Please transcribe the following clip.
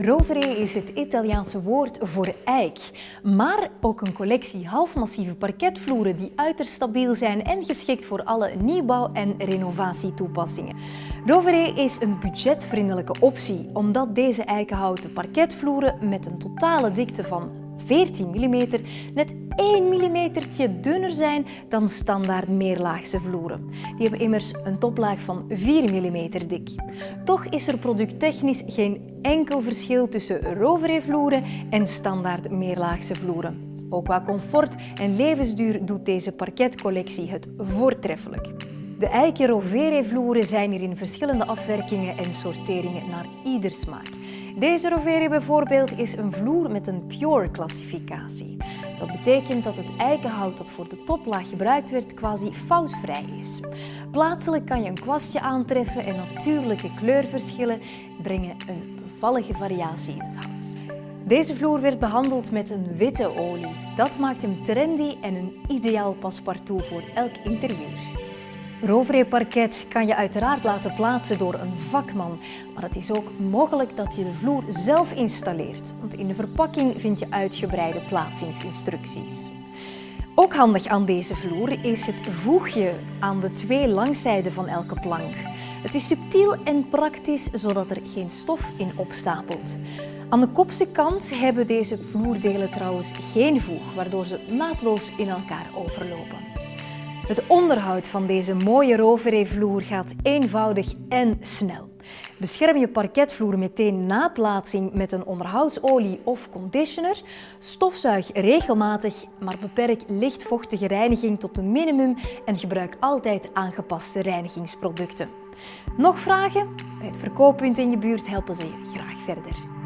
Rovere is het Italiaanse woord voor eik, maar ook een collectie halfmassieve parketvloeren die uiterst stabiel zijn en geschikt voor alle nieuwbouw- en renovatietoepassingen. Rovere is een budgetvriendelijke optie, omdat deze eikenhouten parketvloeren met een totale dikte van 14 mm net 1 mm dunner zijn dan standaard meerlaagse vloeren. Die hebben immers een toplaag van 4 mm dik. Toch is er producttechnisch geen enkel verschil tussen Rovere vloeren en standaard meerlaagse vloeren. Ook qua comfort en levensduur doet deze parketcollectie het voortreffelijk. De eiken Rovere vloeren zijn hier in verschillende afwerkingen en sorteringen naar ieder smaak. Deze Rovere bijvoorbeeld is een vloer met een Pure klassificatie. Dat betekent dat het eikenhout dat voor de toplaag gebruikt werd quasi foutvrij is. Plaatselijk kan je een kwastje aantreffen en natuurlijke kleurverschillen brengen een bevallige variatie in het hout. Deze vloer werd behandeld met een witte olie. Dat maakt hem trendy en een ideaal paspartout voor elk interieur. Rovere parket kan je uiteraard laten plaatsen door een vakman, maar het is ook mogelijk dat je de vloer zelf installeert, want in de verpakking vind je uitgebreide plaatsingsinstructies. Ook handig aan deze vloer is het voegje aan de twee langzijden van elke plank. Het is subtiel en praktisch, zodat er geen stof in opstapelt. Aan de kopse kant hebben deze vloerdelen trouwens geen voeg, waardoor ze naadloos in elkaar overlopen. Het onderhoud van deze mooie Rovere-vloer gaat eenvoudig en snel. Bescherm je parketvloer meteen na plaatsing met een onderhoudsolie of conditioner. Stofzuig regelmatig, maar beperk lichtvochtige reiniging tot een minimum en gebruik altijd aangepaste reinigingsproducten. Nog vragen? Bij het verkooppunt in je buurt helpen ze je graag verder.